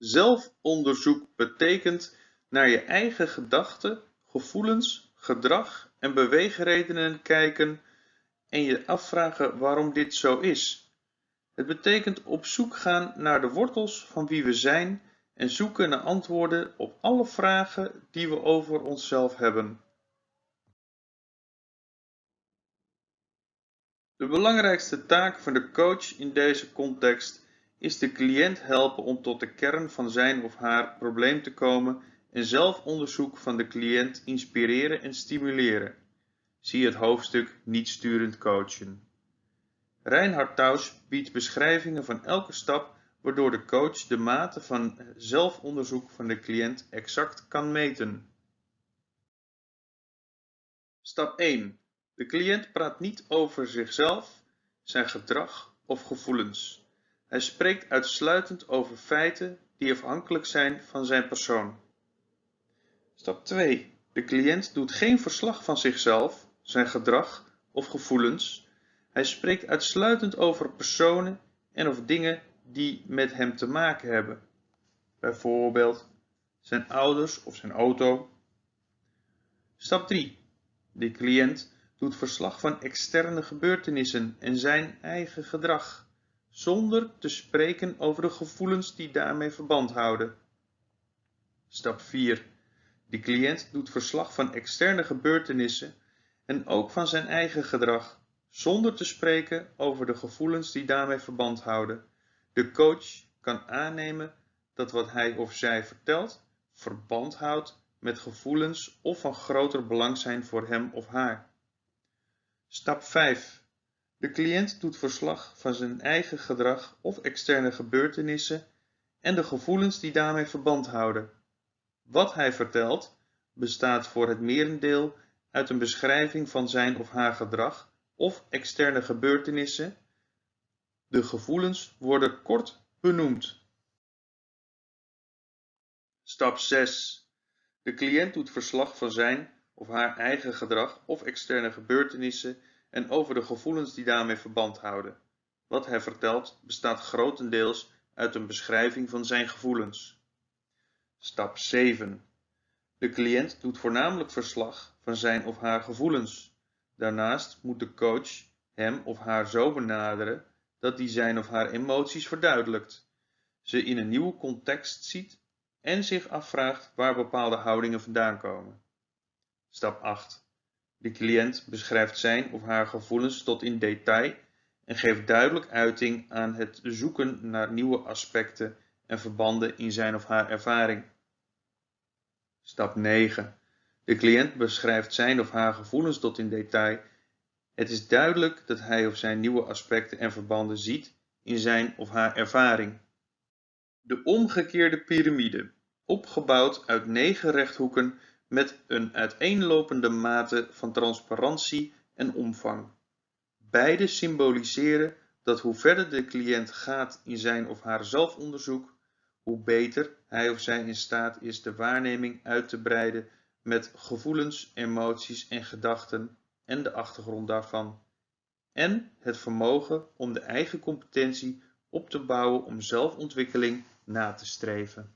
Zelfonderzoek betekent naar je eigen gedachten, gevoelens, gedrag en beweegredenen kijken en je afvragen waarom dit zo is. Het betekent op zoek gaan naar de wortels van wie we zijn en zoeken naar antwoorden op alle vragen die we over onszelf hebben. De belangrijkste taak van de coach in deze context is de cliënt helpen om tot de kern van zijn of haar probleem te komen en zelfonderzoek van de cliënt inspireren en stimuleren. Zie het hoofdstuk niet sturend coachen. Reinhard Taus biedt beschrijvingen van elke stap waardoor de coach de mate van zelfonderzoek van de cliënt exact kan meten. Stap 1. De cliënt praat niet over zichzelf, zijn gedrag of gevoelens. Hij spreekt uitsluitend over feiten die afhankelijk zijn van zijn persoon. Stap 2. De cliënt doet geen verslag van zichzelf, zijn gedrag of gevoelens. Hij spreekt uitsluitend over personen en of dingen die met hem te maken hebben. Bijvoorbeeld zijn ouders of zijn auto. Stap 3. De cliënt doet verslag van externe gebeurtenissen en zijn eigen gedrag, zonder te spreken over de gevoelens die daarmee verband houden. Stap 4. De cliënt doet verslag van externe gebeurtenissen en ook van zijn eigen gedrag, zonder te spreken over de gevoelens die daarmee verband houden. De coach kan aannemen dat wat hij of zij vertelt verband houdt met gevoelens of van groter belang zijn voor hem of haar. Stap 5. De cliënt doet verslag van zijn eigen gedrag of externe gebeurtenissen en de gevoelens die daarmee verband houden. Wat hij vertelt bestaat voor het merendeel uit een beschrijving van zijn of haar gedrag of externe gebeurtenissen. De gevoelens worden kort benoemd. Stap 6. De cliënt doet verslag van zijn of haar eigen gedrag of externe gebeurtenissen en over de gevoelens die daarmee verband houden. Wat hij vertelt bestaat grotendeels uit een beschrijving van zijn gevoelens. Stap 7. De cliënt doet voornamelijk verslag van zijn of haar gevoelens. Daarnaast moet de coach hem of haar zo benaderen dat hij zijn of haar emoties verduidelijkt, ze in een nieuwe context ziet en zich afvraagt waar bepaalde houdingen vandaan komen. Stap 8. De cliënt beschrijft zijn of haar gevoelens tot in detail en geeft duidelijk uiting aan het zoeken naar nieuwe aspecten en verbanden in zijn of haar ervaring. Stap 9. De cliënt beschrijft zijn of haar gevoelens tot in detail. Het is duidelijk dat hij of zij nieuwe aspecten en verbanden ziet in zijn of haar ervaring. De omgekeerde piramide, opgebouwd uit negen rechthoeken met een uiteenlopende mate van transparantie en omvang. Beide symboliseren dat hoe verder de cliënt gaat in zijn of haar zelfonderzoek, hoe beter hij of zij in staat is de waarneming uit te breiden met gevoelens, emoties en gedachten en de achtergrond daarvan, en het vermogen om de eigen competentie op te bouwen om zelfontwikkeling na te streven.